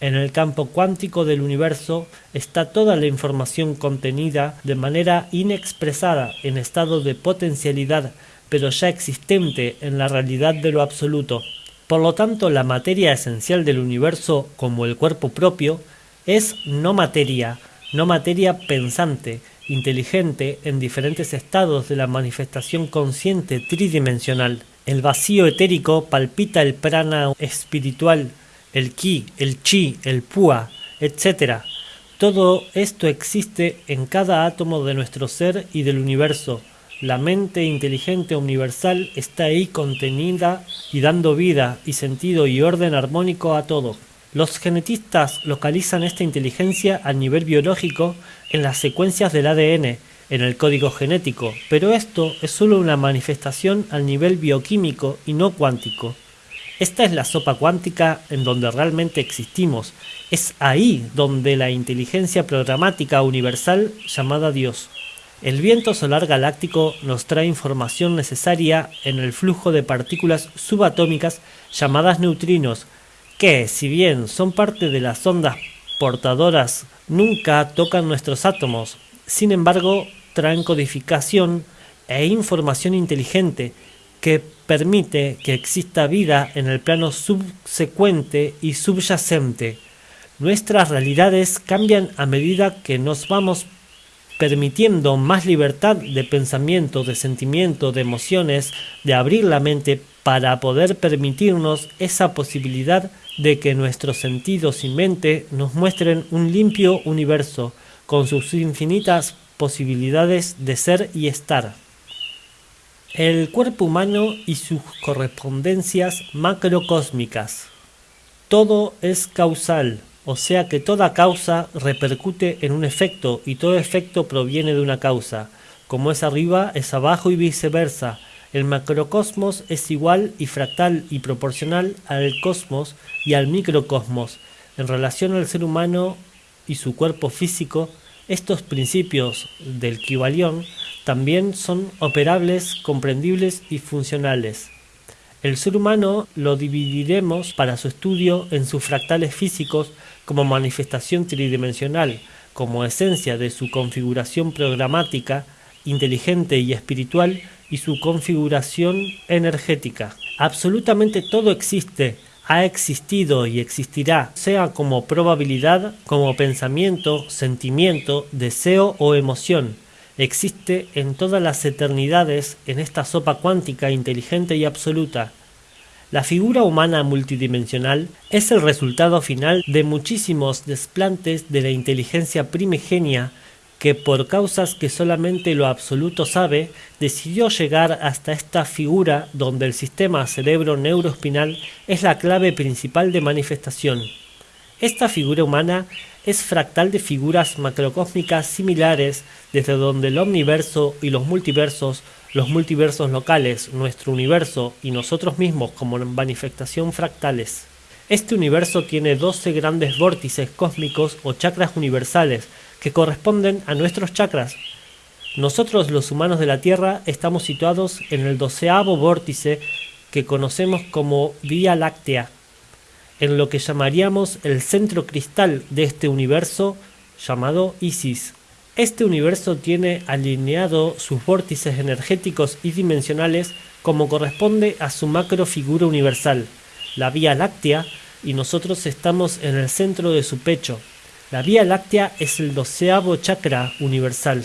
En el campo cuántico del universo está toda la información contenida de manera inexpresada en estado de potencialidad, pero ya existente en la realidad de lo absoluto. Por lo tanto, la materia esencial del universo, como el cuerpo propio, es no materia, no materia pensante, inteligente en diferentes estados de la manifestación consciente tridimensional. El vacío etérico palpita el prana espiritual, el ki, el chi, el pua, etc. Todo esto existe en cada átomo de nuestro ser y del universo. La mente inteligente universal está ahí contenida y dando vida y sentido y orden armónico a todo. Los genetistas localizan esta inteligencia a nivel biológico en las secuencias del ADN, en el código genético, pero esto es solo una manifestación al nivel bioquímico y no cuántico. Esta es la sopa cuántica en donde realmente existimos. Es ahí donde la inteligencia programática universal llamada Dios. El viento solar galáctico nos trae información necesaria en el flujo de partículas subatómicas llamadas neutrinos, que, si bien son parte de las ondas portadoras, nunca tocan nuestros átomos. Sin embargo, traen codificación e información inteligente que permite que exista vida en el plano subsecuente y subyacente. Nuestras realidades cambian a medida que nos vamos permitiendo más libertad de pensamiento, de sentimiento, de emociones, de abrir la mente para poder permitirnos esa posibilidad de que nuestros sentidos y mente nos muestren un limpio universo con sus infinitas posibilidades de ser y estar. El cuerpo humano y sus correspondencias macrocósmicas. Todo es causal, o sea que toda causa repercute en un efecto y todo efecto proviene de una causa. Como es arriba, es abajo y viceversa. El macrocosmos es igual y fractal y proporcional al cosmos y al microcosmos. En relación al ser humano y su cuerpo físico, estos principios del Kybalión también son operables, comprendibles y funcionales. El ser humano lo dividiremos para su estudio en sus fractales físicos como manifestación tridimensional, como esencia de su configuración programática, inteligente y espiritual y su configuración energética. Absolutamente todo existe, ha existido y existirá, sea como probabilidad, como pensamiento, sentimiento, deseo o emoción existe en todas las eternidades en esta sopa cuántica inteligente y absoluta. La figura humana multidimensional es el resultado final de muchísimos desplantes de la inteligencia primigenia que por causas que solamente lo absoluto sabe, decidió llegar hasta esta figura donde el sistema cerebro-neuroespinal es la clave principal de manifestación. Esta figura humana es fractal de figuras macrocósmicas similares desde donde el omniverso y los multiversos, los multiversos locales, nuestro universo y nosotros mismos como manifestación fractales. Este universo tiene 12 grandes vórtices cósmicos o chakras universales que corresponden a nuestros chakras. Nosotros los humanos de la Tierra estamos situados en el doceavo vórtice que conocemos como Vía Láctea en lo que llamaríamos el centro cristal de este universo llamado Isis. Este universo tiene alineado sus vórtices energéticos y dimensionales como corresponde a su macro figura universal, la Vía Láctea, y nosotros estamos en el centro de su pecho. La Vía Láctea es el doceavo chakra universal.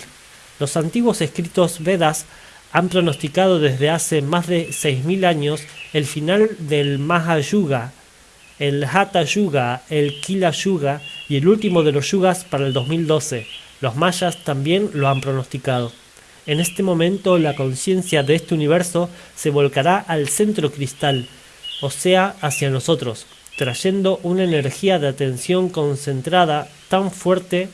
Los antiguos escritos Vedas han pronosticado desde hace más de 6.000 años el final del Mahayuga, el Hatha Yuga, el Kila Yuga y el último de los yugas para el 2012. Los mayas también lo han pronosticado. En este momento la conciencia de este universo se volcará al centro cristal, o sea, hacia nosotros, trayendo una energía de atención concentrada tan fuerte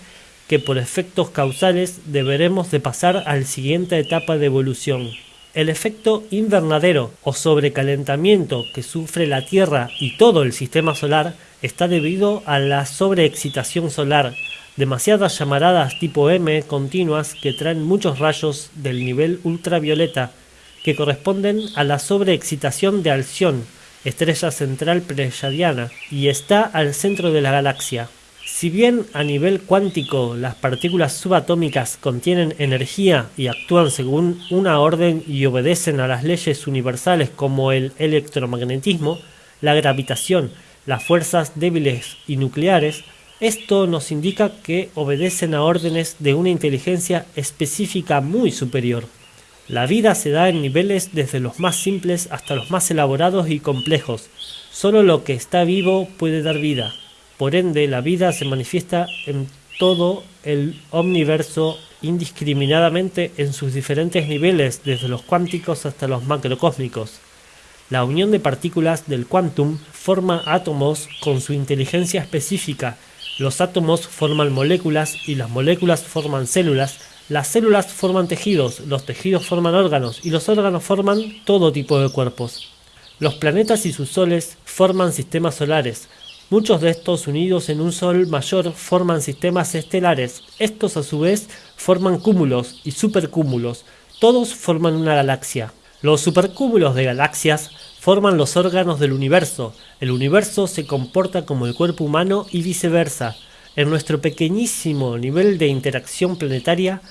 que por efectos causales deberemos de pasar a la siguiente etapa de evolución. El efecto invernadero o sobrecalentamiento que sufre la Tierra y todo el sistema solar está debido a la sobreexcitación solar, demasiadas llamaradas tipo M continuas que traen muchos rayos del nivel ultravioleta, que corresponden a la sobreexcitación de Alción, estrella central pleyadiana, y está al centro de la galaxia. Si bien a nivel cuántico las partículas subatómicas contienen energía y actúan según una orden y obedecen a las leyes universales como el electromagnetismo, la gravitación, las fuerzas débiles y nucleares, esto nos indica que obedecen a órdenes de una inteligencia específica muy superior. La vida se da en niveles desde los más simples hasta los más elaborados y complejos. Solo lo que está vivo puede dar vida. Por ende, la vida se manifiesta en todo el omniverso indiscriminadamente en sus diferentes niveles, desde los cuánticos hasta los macrocósmicos. La unión de partículas del quantum forma átomos con su inteligencia específica los átomos forman moléculas y las moléculas forman células, las células forman tejidos, los tejidos forman órganos y los órganos forman todo tipo de cuerpos. Los planetas y sus soles forman sistemas solares. Muchos de estos unidos en un sol mayor forman sistemas estelares. Estos a su vez forman cúmulos y supercúmulos. Todos forman una galaxia. Los supercúmulos de galaxias forman los órganos del universo. El universo se comporta como el cuerpo humano y viceversa. En nuestro pequeñísimo nivel de interacción planetaria,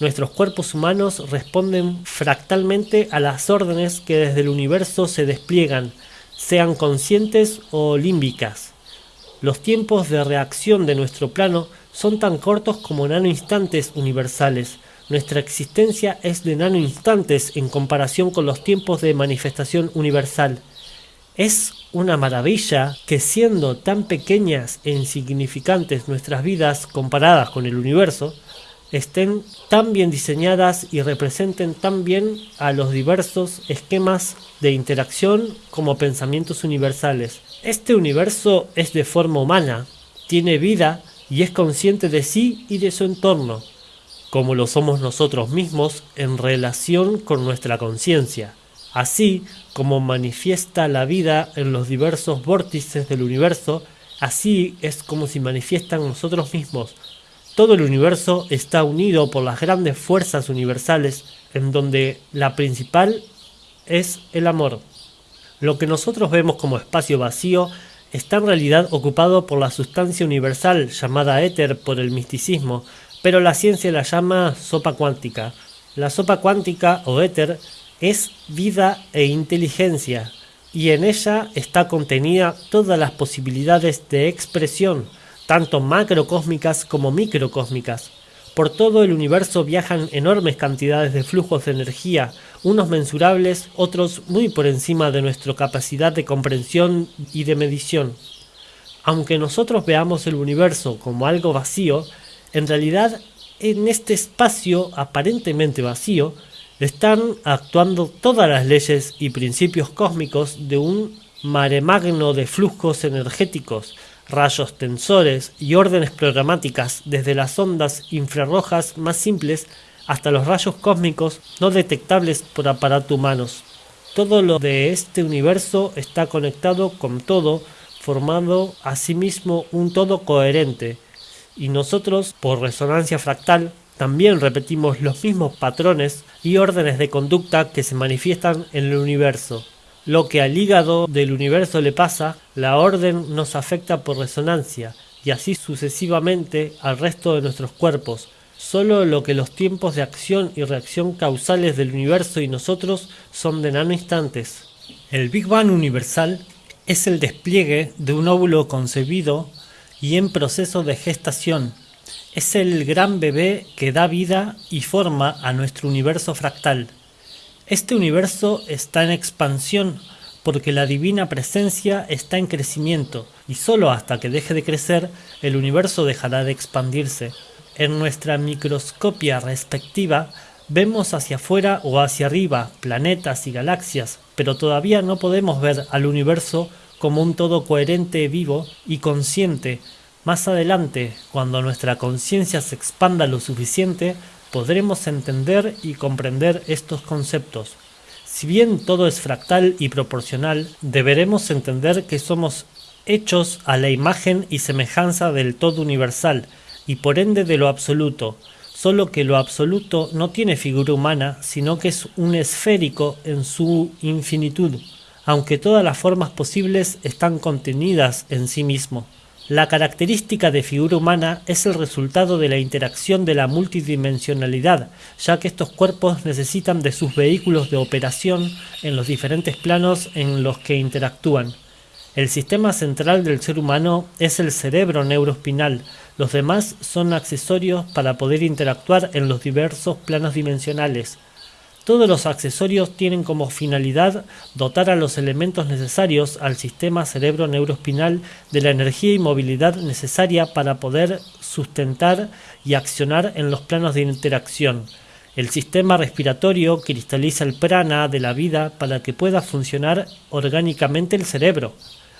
nuestros cuerpos humanos responden fractalmente a las órdenes que desde el universo se despliegan, sean conscientes o límbicas. Los tiempos de reacción de nuestro plano son tan cortos como nanoinstantes universales, nuestra existencia es de nanoinstantes en comparación con los tiempos de manifestación universal. Es una maravilla que siendo tan pequeñas e insignificantes nuestras vidas comparadas con el universo, estén tan bien diseñadas y representen tan bien a los diversos esquemas de interacción como pensamientos universales. Este universo es de forma humana, tiene vida y es consciente de sí y de su entorno como lo somos nosotros mismos en relación con nuestra conciencia, así como manifiesta la vida en los diversos vórtices del universo, así es como se manifiestan nosotros mismos. Todo el universo está unido por las grandes fuerzas universales, en donde la principal es el amor. Lo que nosotros vemos como espacio vacío está en realidad ocupado por la sustancia universal llamada éter por el misticismo, pero la ciencia la llama sopa cuántica. La sopa cuántica o éter es vida e inteligencia y en ella está contenida todas las posibilidades de expresión, tanto macrocósmicas como microcósmicas. Por todo el universo viajan enormes cantidades de flujos de energía, unos mensurables, otros muy por encima de nuestra capacidad de comprensión y de medición. Aunque nosotros veamos el universo como algo vacío, en realidad en este espacio aparentemente vacío están actuando todas las leyes y principios cósmicos de un mare magno de flujos energéticos, rayos tensores y órdenes programáticas desde las ondas infrarrojas más simples hasta los rayos cósmicos no detectables por aparatos humanos. Todo lo de este universo está conectado con todo, formando asimismo un todo coherente, y nosotros, por resonancia fractal, también repetimos los mismos patrones y órdenes de conducta que se manifiestan en el universo. Lo que al hígado del universo le pasa, la orden nos afecta por resonancia, y así sucesivamente al resto de nuestros cuerpos. Solo lo que los tiempos de acción y reacción causales del universo y nosotros son de nanoinstantes. El Big Bang universal es el despliegue de un óvulo concebido y en proceso de gestación. Es el gran bebé que da vida y forma a nuestro universo fractal. Este universo está en expansión porque la divina presencia está en crecimiento y solo hasta que deje de crecer el universo dejará de expandirse. En nuestra microscopia respectiva vemos hacia afuera o hacia arriba planetas y galaxias, pero todavía no podemos ver al universo como un todo coherente, vivo y consciente. Más adelante, cuando nuestra conciencia se expanda lo suficiente, podremos entender y comprender estos conceptos. Si bien todo es fractal y proporcional, deberemos entender que somos hechos a la imagen y semejanza del todo universal, y por ende de lo absoluto, solo que lo absoluto no tiene figura humana, sino que es un esférico en su infinitud aunque todas las formas posibles están contenidas en sí mismo. La característica de figura humana es el resultado de la interacción de la multidimensionalidad, ya que estos cuerpos necesitan de sus vehículos de operación en los diferentes planos en los que interactúan. El sistema central del ser humano es el cerebro neuroespinal, los demás son accesorios para poder interactuar en los diversos planos dimensionales. Todos los accesorios tienen como finalidad dotar a los elementos necesarios al sistema cerebro-neuroespinal de la energía y movilidad necesaria para poder sustentar y accionar en los planos de interacción. El sistema respiratorio cristaliza el prana de la vida para que pueda funcionar orgánicamente el cerebro.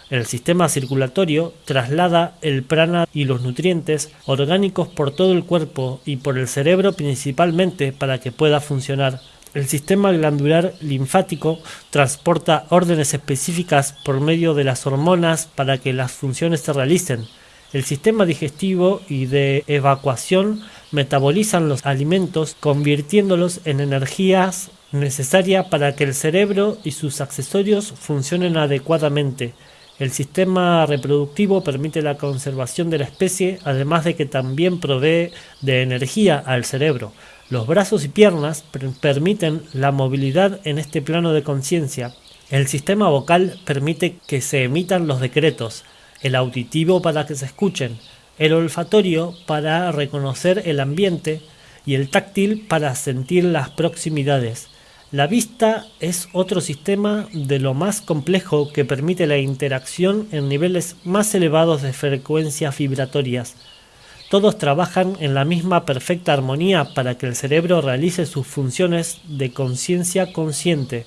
El sistema circulatorio traslada el prana y los nutrientes orgánicos por todo el cuerpo y por el cerebro principalmente para que pueda funcionar. El sistema glandular linfático transporta órdenes específicas por medio de las hormonas para que las funciones se realicen. El sistema digestivo y de evacuación metabolizan los alimentos convirtiéndolos en energías necesarias para que el cerebro y sus accesorios funcionen adecuadamente. El sistema reproductivo permite la conservación de la especie, además de que también provee de energía al cerebro. Los brazos y piernas permiten la movilidad en este plano de conciencia. El sistema vocal permite que se emitan los decretos, el auditivo para que se escuchen, el olfatorio para reconocer el ambiente y el táctil para sentir las proximidades. La vista es otro sistema de lo más complejo que permite la interacción en niveles más elevados de frecuencias vibratorias. Todos trabajan en la misma perfecta armonía para que el cerebro realice sus funciones de conciencia consciente.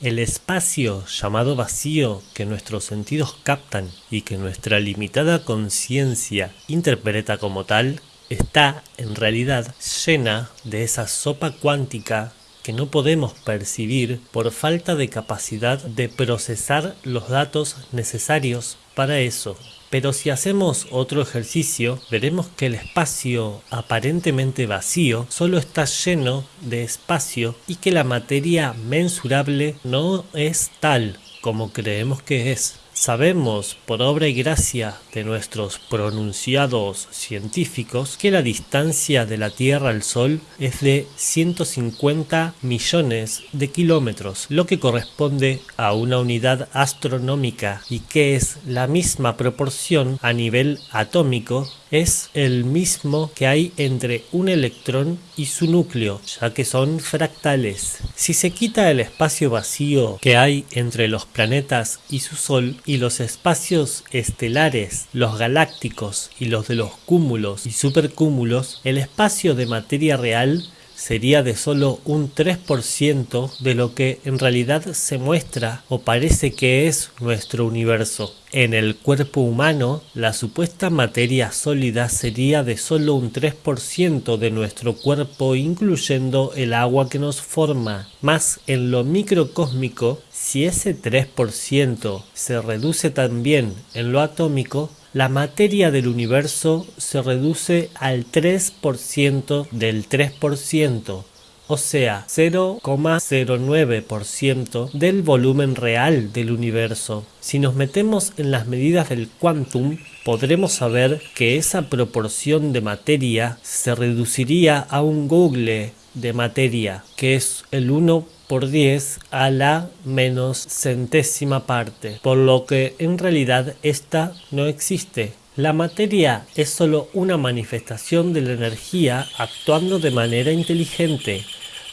El espacio llamado vacío que nuestros sentidos captan y que nuestra limitada conciencia interpreta como tal, está en realidad llena de esa sopa cuántica que no podemos percibir por falta de capacidad de procesar los datos necesarios para eso. Pero si hacemos otro ejercicio, veremos que el espacio aparentemente vacío solo está lleno de espacio y que la materia mensurable no es tal como creemos que es. Sabemos, por obra y gracia de nuestros pronunciados científicos, que la distancia de la Tierra al Sol es de 150 millones de kilómetros, lo que corresponde a una unidad astronómica y que es la misma proporción a nivel atómico es el mismo que hay entre un electrón y su núcleo, ya que son fractales. Si se quita el espacio vacío que hay entre los planetas y su Sol y los espacios estelares, los galácticos y los de los cúmulos y supercúmulos, el espacio de materia real sería de solo un 3% de lo que en realidad se muestra o parece que es nuestro universo. En el cuerpo humano, la supuesta materia sólida sería de solo un 3% de nuestro cuerpo, incluyendo el agua que nos forma. Más en lo microcósmico, si ese 3% se reduce también en lo atómico, la materia del universo se reduce al 3% del 3%, o sea, 0,09% del volumen real del universo. Si nos metemos en las medidas del quantum, podremos saber que esa proporción de materia se reduciría a un google de materia, que es el 1 por 10 a la menos centésima parte, por lo que en realidad esta no existe. La materia es solo una manifestación de la energía actuando de manera inteligente,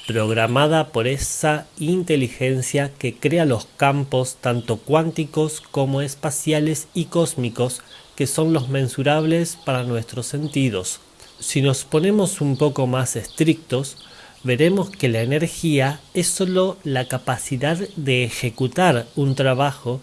programada por esa inteligencia que crea los campos tanto cuánticos como espaciales y cósmicos que son los mensurables para nuestros sentidos. Si nos ponemos un poco más estrictos, veremos que la energía es sólo la capacidad de ejecutar un trabajo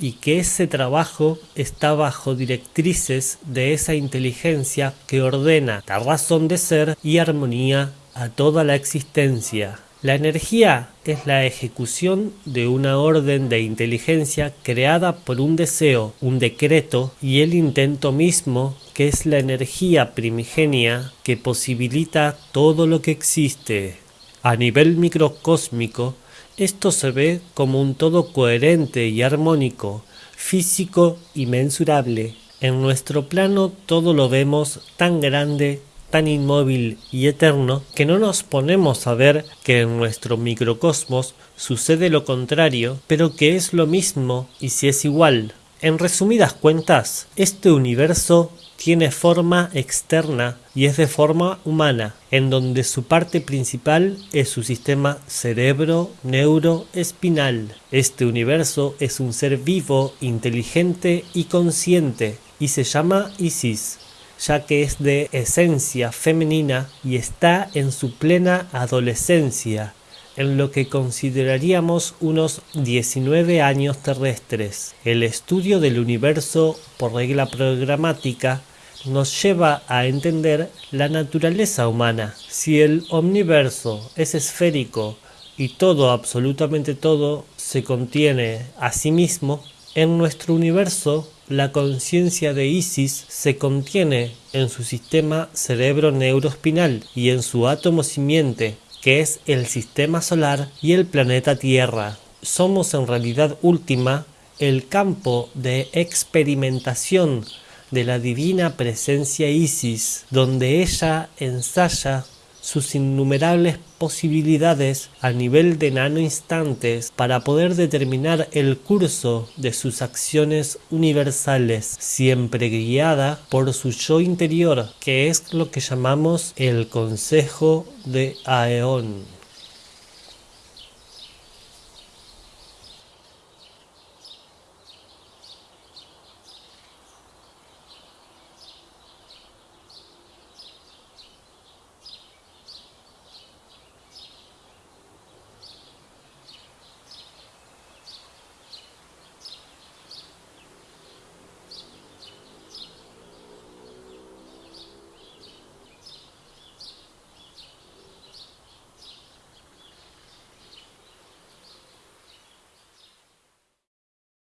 y que ese trabajo está bajo directrices de esa inteligencia que ordena la razón de ser y armonía a toda la existencia. La energía es la ejecución de una orden de inteligencia creada por un deseo, un decreto y el intento mismo que es la energía primigenia que posibilita todo lo que existe. A nivel microcósmico, Esto se ve como un todo coherente y armónico, físico y mensurable. En nuestro plano todo lo vemos tan grande, tan inmóvil y eterno que no nos ponemos a ver que en nuestro microcosmos sucede lo contrario, pero que es lo mismo y si es igual. En resumidas cuentas, este universo tiene forma externa y es de forma humana, en donde su parte principal es su sistema cerebro-neuro-espinal. Este universo es un ser vivo, inteligente y consciente, y se llama Isis, ya que es de esencia femenina y está en su plena adolescencia, en lo que consideraríamos unos 19 años terrestres. El estudio del universo por regla programática nos lleva a entender la naturaleza humana. Si el omniverso es esférico y todo, absolutamente todo, se contiene a sí mismo, en nuestro universo la conciencia de Isis se contiene en su sistema cerebro-neuroespinal y en su átomo simiente, que es el sistema solar y el planeta Tierra. Somos en realidad última el campo de experimentación de la divina presencia Isis, donde ella ensaya sus innumerables posibilidades a nivel de nanoinstantes para poder determinar el curso de sus acciones universales, siempre guiada por su yo interior, que es lo que llamamos el Consejo de Aeón.